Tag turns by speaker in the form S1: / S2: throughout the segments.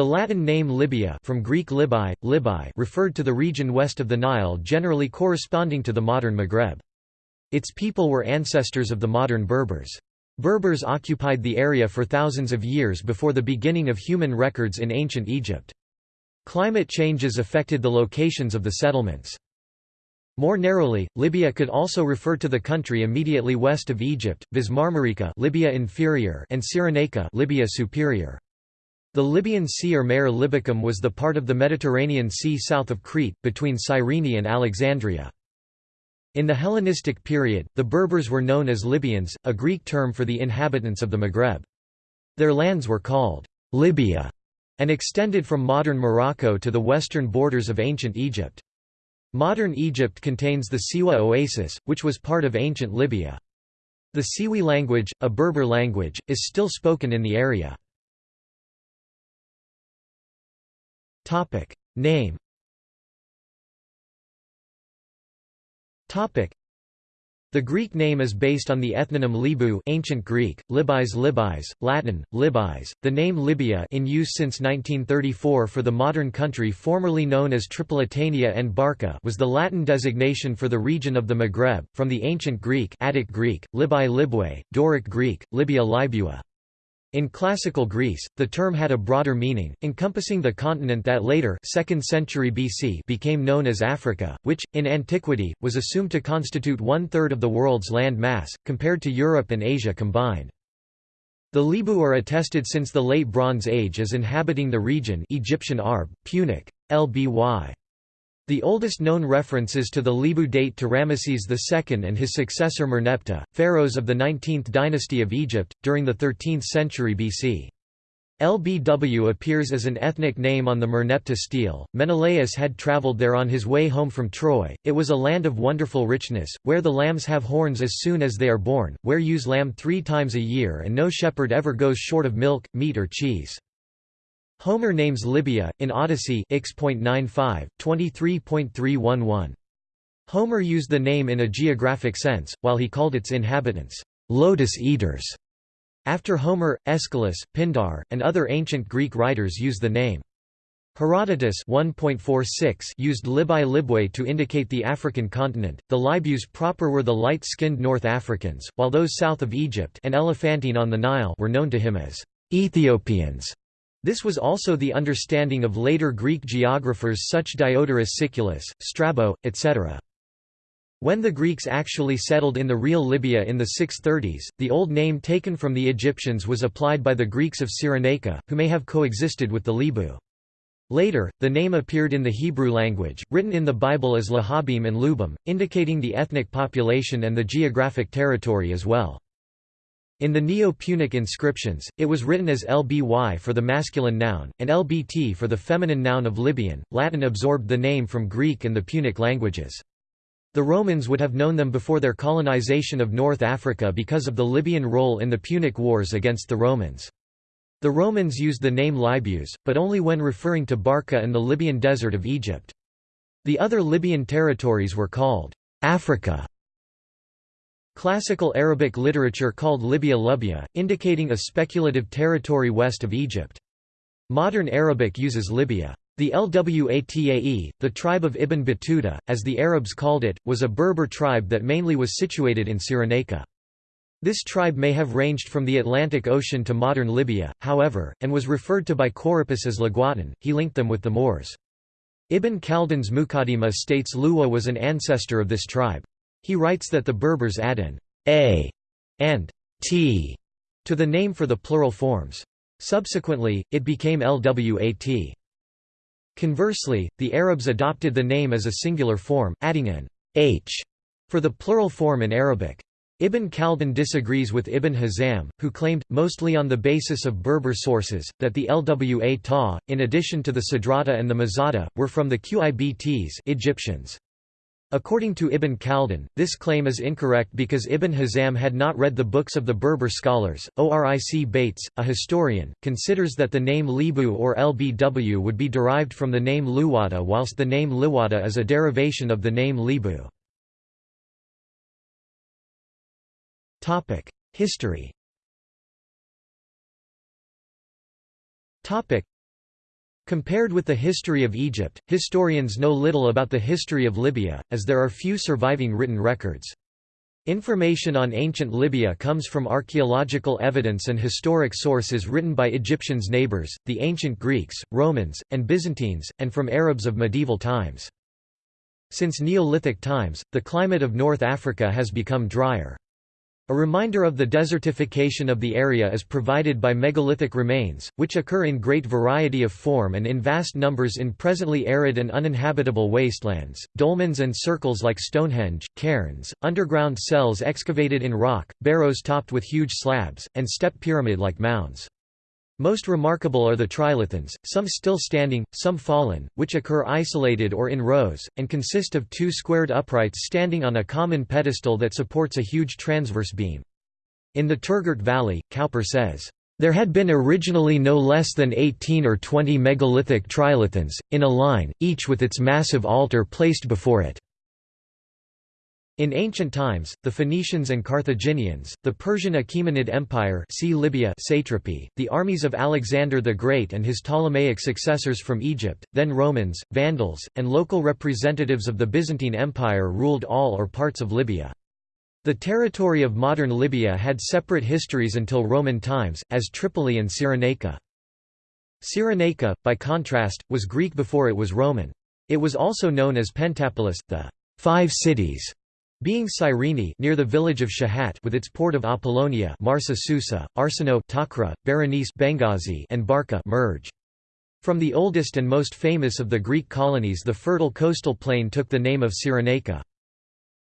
S1: The Latin name Libya from Greek Libai, Libai referred to the region west of the Nile generally corresponding to the modern Maghreb. Its people were ancestors of the modern Berbers. Berbers occupied the area for thousands of years before the beginning of human records in ancient Egypt. Climate changes affected the locations of the settlements. More narrowly, Libya could also refer to the country immediately west of Egypt, viz Marmarica Libya Inferior and Cyrenaica Libya Superior. The Libyan Sea or Mare Libicum was the part of the Mediterranean Sea south of Crete, between Cyrene and Alexandria. In the Hellenistic period, the Berbers were known as Libyans, a Greek term for the inhabitants of the Maghreb. Their lands were called Libya and extended from modern Morocco to the western borders of ancient Egypt. Modern Egypt contains the Siwa oasis, which was part of ancient Libya. The Siwi language, a Berber language, is still spoken in the area. Name the Greek name is based on the ethnonym Libu ancient Greek, Libis Libis, Latin, Libis. The name Libya in use since 1934 for the modern country formerly known as Tripolitania and Barca was the Latin designation for the region of the Maghreb, from the ancient Greek Attic Greek, Libai Libwe, Doric Greek, Libya Libua. In classical Greece, the term had a broader meaning, encompassing the continent that later 2nd century BC became known as Africa, which, in antiquity, was assumed to constitute one-third of the world's land mass, compared to Europe and Asia combined. The Libu are attested since the Late Bronze Age as inhabiting the region Egyptian Arb, Punic, Lby. The oldest known references to the Libu date to Ramesses II and his successor Merneptah, pharaohs of the 19th dynasty of Egypt, during the 13th century BC. LBW appears as an ethnic name on the Merneptah stele. Menelaus had traveled there on his way home from Troy. It was a land of wonderful richness, where the lambs have horns as soon as they are born, where ewes lamb three times a year and no shepherd ever goes short of milk, meat or cheese. Homer names Libya, in Odyssey X.95, 23.311. Homer used the name in a geographic sense, while he called its inhabitants, lotus eaters. After Homer, Aeschylus, Pindar, and other ancient Greek writers use the name. Herodotus 1.46 used Libai Libwe to indicate the African continent. The Libyus proper were the light-skinned North Africans, while those south of Egypt and Elephantine on the Nile were known to him as Ethiopians. This was also the understanding of later Greek geographers such Diodorus Siculus, Strabo, etc. When the Greeks actually settled in the real Libya in the 630s, the old name taken from the Egyptians was applied by the Greeks of Cyrenaica, who may have coexisted with the Libu. Later, the name appeared in the Hebrew language, written in the Bible as Lahabim and Lubim, indicating the ethnic population and the geographic territory as well. In the Neo-Punic inscriptions, it was written as Lby for the masculine noun, and Lbt for the feminine noun of Libyan. Latin absorbed the name from Greek and the Punic languages. The Romans would have known them before their colonization of North Africa because of the Libyan role in the Punic Wars against the Romans. The Romans used the name Libus, but only when referring to Barca and the Libyan desert of Egypt. The other Libyan territories were called Africa Classical Arabic literature called Libya Lubya, indicating a speculative territory west of Egypt. Modern Arabic uses Libya. The Lwatae, the tribe of Ibn Battuta, as the Arabs called it, was a Berber tribe that mainly was situated in Cyrenaica. This tribe may have ranged from the Atlantic Ocean to modern Libya, however, and was referred to by Corippus as Laguatan, he linked them with the Moors. Ibn Khaldun's Muqaddimah states Luwa was an ancestor of this tribe. He writes that the Berbers add an a and t to the name for the plural forms. Subsequently, it became Lwat. Conversely, the Arabs adopted the name as a singular form, adding an h for the plural form in Arabic. Ibn Khaldun disagrees with Ibn Hazm, who claimed, mostly on the basis of Berber sources, that the Lwa ta, in addition to the Sadrata and the Mazada, were from the Qibts Egyptians. According to Ibn Khaldun, this claim is incorrect because Ibn Hazm had not read the books of the Berber scholars. Oric Bates, a historian, considers that the name Libu or Lbw would be derived from the name Luwata whilst the name Liwata is a derivation of the name Libu. History Compared with the history of Egypt, historians know little about the history of Libya, as there are few surviving written records. Information on ancient Libya comes from archaeological evidence and historic sources written by Egyptians' neighbors, the ancient Greeks, Romans, and Byzantines, and from Arabs of medieval times. Since Neolithic times, the climate of North Africa has become drier. A reminder of the desertification of the area is provided by megalithic remains, which occur in great variety of form and in vast numbers in presently arid and uninhabitable wastelands, dolmens and circles like Stonehenge, cairns, underground cells excavated in rock, barrows topped with huge slabs, and step pyramid-like mounds. Most remarkable are the trilithons, some still standing, some fallen, which occur isolated or in rows, and consist of two squared uprights standing on a common pedestal that supports a huge transverse beam. In the Turgert Valley, Cowper says, "...there had been originally no less than 18 or 20 megalithic trilithons, in a line, each with its massive altar placed before it." In ancient times, the Phoenicians and Carthaginians, the Persian Achaemenid Empire see Libya satrapy, the armies of Alexander the Great and his Ptolemaic successors from Egypt, then Romans, Vandals, and local representatives of the Byzantine Empire ruled all or parts of Libya. The territory of modern Libya had separate histories until Roman times, as Tripoli and Cyrenaica. Cyrenaica, by contrast, was Greek before it was Roman. It was also known as Pentapolis, the five cities being Cyrene near the village of Shahat with its port of Apollonia Marsa Susa, Arsinoe Takra, Berenice Benghazi and Barca Marj. From the oldest and most famous of the Greek colonies the fertile coastal plain took the name of Cyrenaica.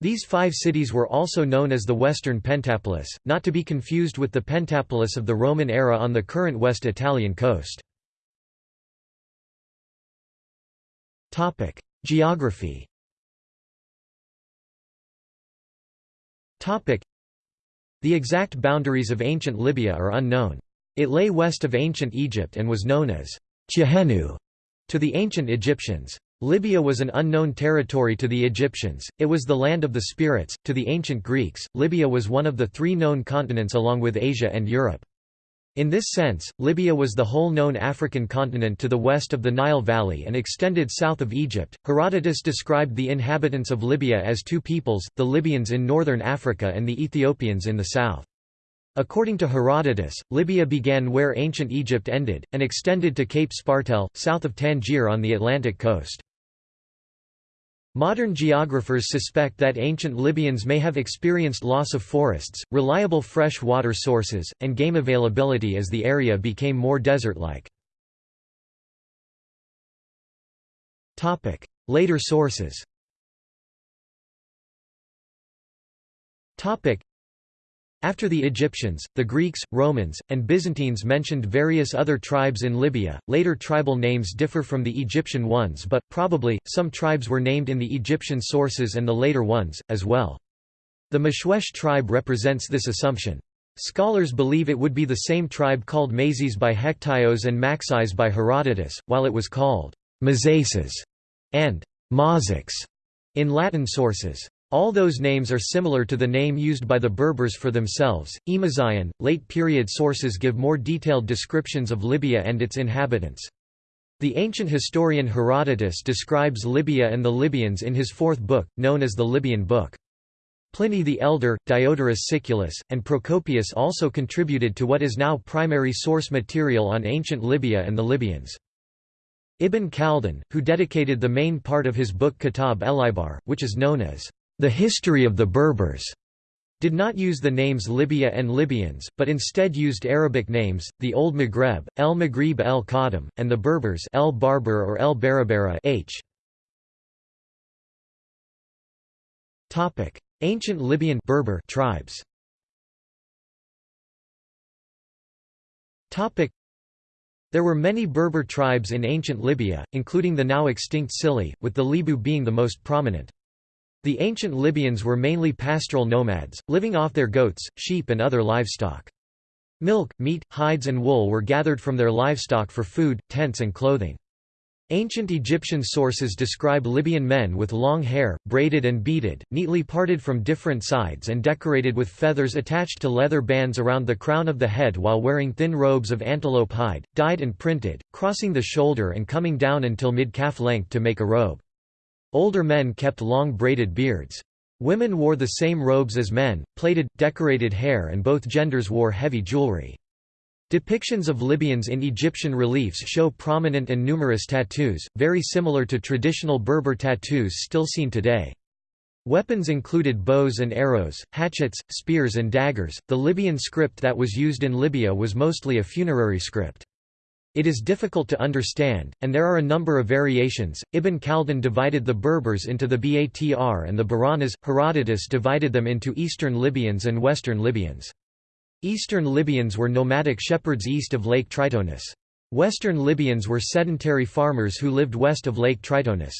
S1: These five cities were also known as the Western Pentapolis, not to be confused with the Pentapolis of the Roman era on the current West Italian coast. Geography The exact boundaries of ancient Libya are unknown. It lay west of ancient Egypt and was known as Chihenu to the ancient Egyptians. Libya was an unknown territory to the Egyptians, it was the land of the spirits, to the ancient Greeks, Libya was one of the three known continents along with Asia and Europe. In this sense, Libya was the whole known African continent to the west of the Nile Valley and extended south of Egypt. Herodotus described the inhabitants of Libya as two peoples, the Libyans in northern Africa and the Ethiopians in the south. According to Herodotus, Libya began where ancient Egypt ended, and extended to Cape Spartel, south of Tangier on the Atlantic coast. Modern geographers suspect that ancient Libyans may have experienced loss of forests, reliable fresh water sources, and game availability as the area became more desert-like. Later sources after the Egyptians, the Greeks, Romans, and Byzantines mentioned various other tribes in Libya. Later tribal names differ from the Egyptian ones, but, probably, some tribes were named in the Egyptian sources and the later ones, as well. The Meshwesh tribe represents this assumption. Scholars believe it would be the same tribe called Mazes by Hectaios and Maxis by Herodotus, while it was called Mazaces and Mazics in Latin sources. All those names are similar to the name used by the Berbers for themselves. Emazian, late period sources give more detailed descriptions of Libya and its inhabitants. The ancient historian Herodotus describes Libya and the Libyans in his fourth book, known as the Libyan Book. Pliny the Elder, Diodorus Siculus, and Procopius also contributed to what is now primary source material on ancient Libya and the Libyans. Ibn Khaldun, who dedicated the main part of his book Kitab el-Ibar, which is known as the history of the Berbers did not use the names Libya and Libyans, but instead used Arabic names, the Old Maghreb, El Maghrib el Qadim, and the Berbers El Barber or El Barabara h. Ancient Libyan Berber tribes There were many Berber tribes in ancient Libya, including the now extinct Sili, with the Libu being the most prominent. The ancient Libyans were mainly pastoral nomads, living off their goats, sheep and other livestock. Milk, meat, hides and wool were gathered from their livestock for food, tents and clothing. Ancient Egyptian sources describe Libyan men with long hair, braided and beaded, neatly parted from different sides and decorated with feathers attached to leather bands around the crown of the head while wearing thin robes of antelope hide, dyed and printed, crossing the shoulder and coming down until mid-calf length to make a robe. Older men kept long braided beards. Women wore the same robes as men, plaited, decorated hair and both genders wore heavy jewelry. Depictions of Libyans in Egyptian reliefs show prominent and numerous tattoos, very similar to traditional Berber tattoos still seen today. Weapons included bows and arrows, hatchets, spears and daggers. The Libyan script that was used in Libya was mostly a funerary script. It is difficult to understand, and there are a number of variations. Ibn Khaldun divided the Berbers into the Batr and the Bahranas, Herodotus divided them into Eastern Libyans and Western Libyans. Eastern Libyans were nomadic shepherds east of Lake Tritonis. Western Libyans were sedentary farmers who lived west of Lake Tritonis.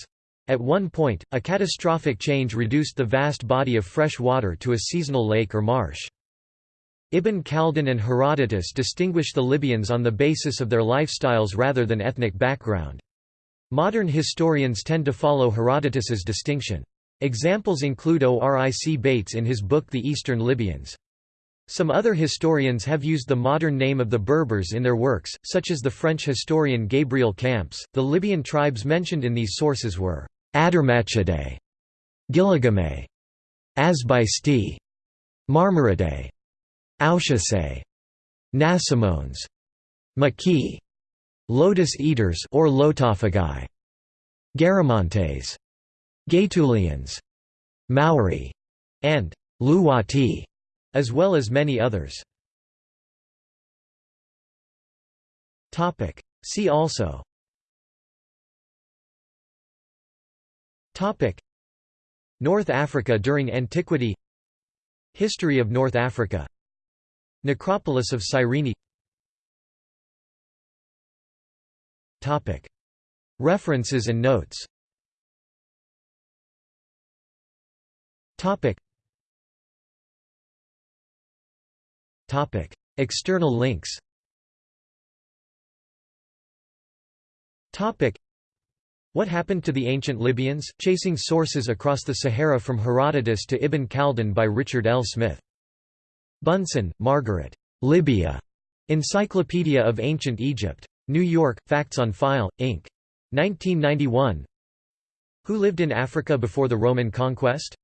S1: At one point, a catastrophic change reduced the vast body of fresh water to a seasonal lake or marsh. Ibn Khaldun and Herodotus distinguish the Libyans on the basis of their lifestyles rather than ethnic background. Modern historians tend to follow Herodotus's distinction. Examples include Oric Bates in his book The Eastern Libyans. Some other historians have used the modern name of the Berbers in their works, such as the French historian Gabriel Camps. The Libyan tribes mentioned in these sources were Adarmachidae, Gilligame, Asbaisti, Marmaridae, Aushasae, Nasamones, Maki, Lotus Eaters or Lotophagai, Garamantes, Gaetulians, Mauri, and Luwati as well as many others. See also. North Africa during antiquity. History of North Africa Necropolis of Cyrene References and notes External links. What happened to the ancient Libyans? Chasing sources across the Sahara from Herodotus to Ibn Khaldun by Richard L. Smith. Bunson, Margaret. Libya. Encyclopedia of Ancient Egypt. New York: Facts on File, Inc. 1991. Who lived in Africa before the Roman conquest?